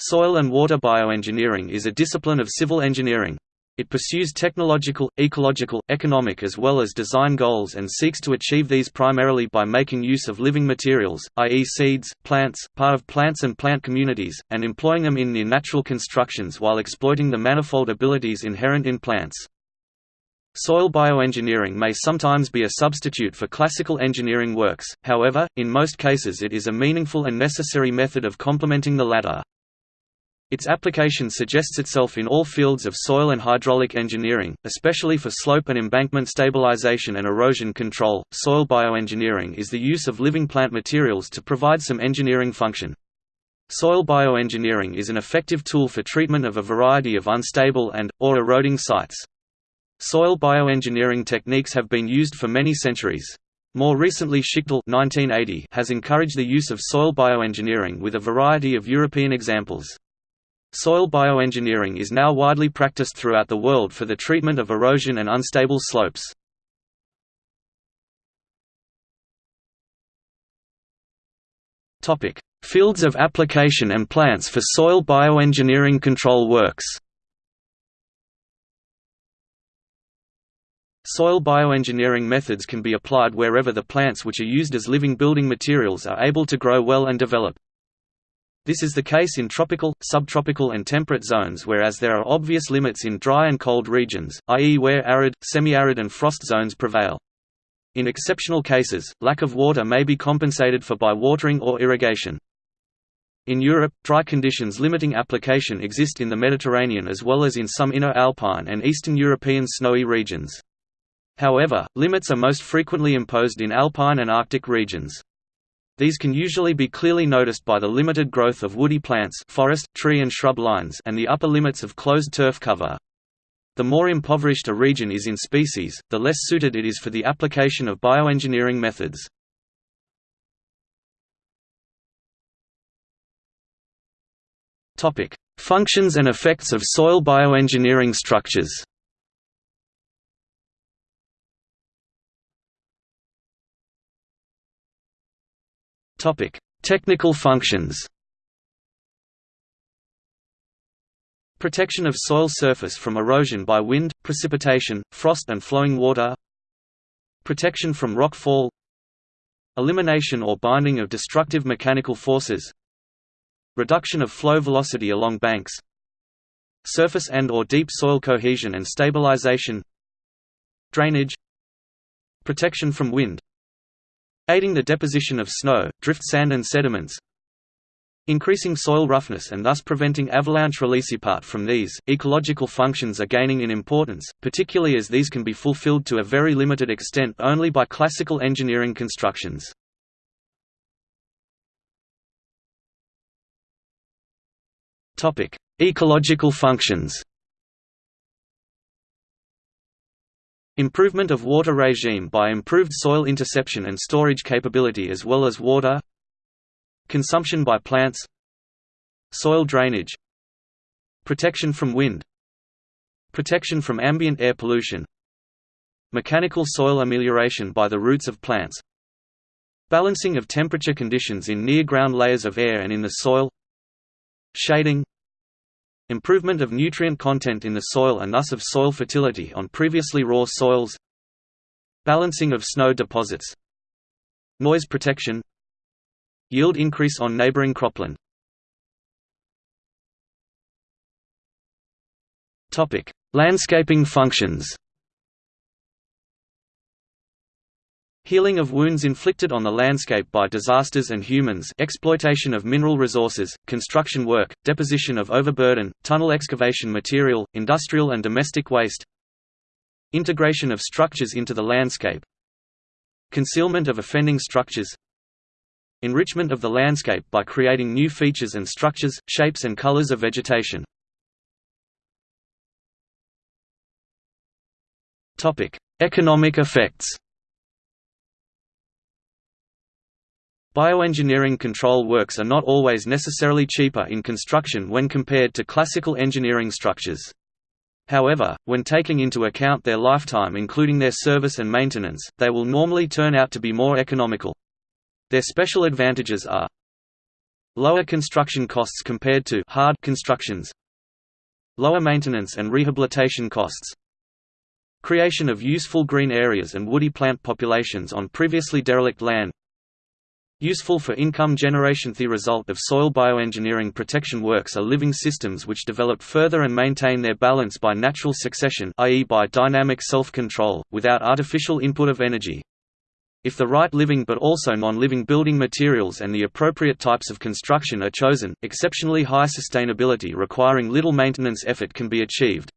Soil and water bioengineering is a discipline of civil engineering. It pursues technological, ecological, economic as well as design goals and seeks to achieve these primarily by making use of living materials, i.e. seeds, plants, part of plants and plant communities, and employing them in near-natural constructions while exploiting the manifold abilities inherent in plants. Soil bioengineering may sometimes be a substitute for classical engineering works, however, in most cases it is a meaningful and necessary method of complementing the latter. Its application suggests itself in all fields of soil and hydraulic engineering, especially for slope and embankment stabilization and erosion control. Soil bioengineering is the use of living plant materials to provide some engineering function. Soil bioengineering is an effective tool for treatment of a variety of unstable and, or eroding sites. Soil bioengineering techniques have been used for many centuries. More recently Schiechtl 1980 has encouraged the use of soil bioengineering with a variety of European examples. Soil bioengineering is now widely practiced throughout the world for the treatment of erosion and unstable slopes. Fields of application and plants for soil bioengineering control works Soil bioengineering methods can be applied wherever the plants which are used as living building materials are able to grow well and develop. This is the case in tropical, subtropical and temperate zones whereas there are obvious limits in dry and cold regions, i.e. where arid, semi-arid and frost zones prevail. In exceptional cases, lack of water may be compensated for by watering or irrigation. In Europe, dry conditions limiting application exist in the Mediterranean as well as in some inner alpine and eastern European snowy regions. However, limits are most frequently imposed in alpine and arctic regions. These can usually be clearly noticed by the limited growth of woody plants forest, tree and shrub lines and the upper limits of closed turf cover. The more impoverished a region is in species, the less suited it is for the application of bioengineering methods. Functions and effects of soil bioengineering structures Topic: Technical functions. Protection of soil surface from erosion by wind, precipitation, frost and flowing water. Protection from rock fall. Elimination or binding of destructive mechanical forces. Reduction of flow velocity along banks. Surface and or deep soil cohesion and stabilization. Drainage. Protection from wind, aiding the deposition of snow, drift sand and sediments, increasing soil roughness and thus preventing avalanche release. Apart from these, ecological functions are gaining in importance, particularly as these can be fulfilled to a very limited extent only by classical engineering constructions. Ecological functions Improvement of water regime by improved soil interception and storage capability as well as water Consumption by plants Soil drainage Protection from wind Protection from ambient air pollution Mechanical soil amelioration by the roots of plants Balancing of temperature conditions in near-ground layers of air and in the soil Shading Improvement of nutrient content in the soil and thus of soil fertility on previously raw soils. Balancing of snow deposits. Noise protection. Yield increase on neighboring cropland. Landscaping functions Healing of wounds inflicted on the landscape by disasters and humans exploitation of mineral resources, construction work, deposition of overburden, tunnel excavation material, industrial and domestic waste Integration of structures into the landscape Concealment of offending structures Enrichment of the landscape by creating new features and structures, shapes and colors of vegetation. Economic effects Bioengineering control works are not always necessarily cheaper in construction when compared to classical engineering structures. However, when taking into account their lifetime including their service and maintenance, they will normally turn out to be more economical. Their special advantages are Lower construction costs compared to hard constructions. Lower maintenance and rehabilitation costs. Creation of useful green areas and woody plant populations on previously derelict land. Useful for income generation. The result of soil bioengineering protection works are living systems which develop further and maintain their balance by natural succession i.e. by dynamic self-control, without artificial input of energy. If the right living but also non-living building materials and the appropriate types of construction are chosen, exceptionally high sustainability requiring little maintenance effort can be achieved.